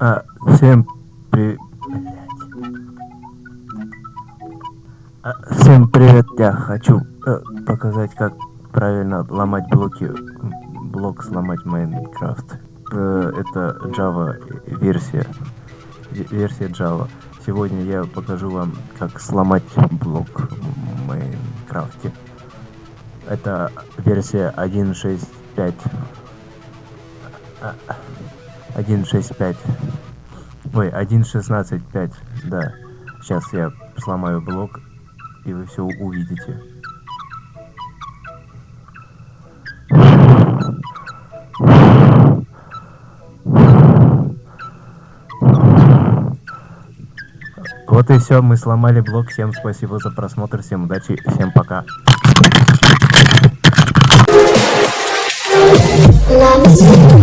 А, всем при... А, всем привет, я хочу э, показать, как правильно ломать блоки, блок сломать Майнкрафт. Э, это Java версия, версия Java. Сегодня я покажу вам, как сломать блок в Майнкрафте. Это версия 1.6.5. 1.6.5. Ой, 1.16.5. Да. Сейчас я сломаю блок, и вы все увидите. Вот и все, мы сломали блок. Всем спасибо за просмотр, всем удачи, всем пока. Love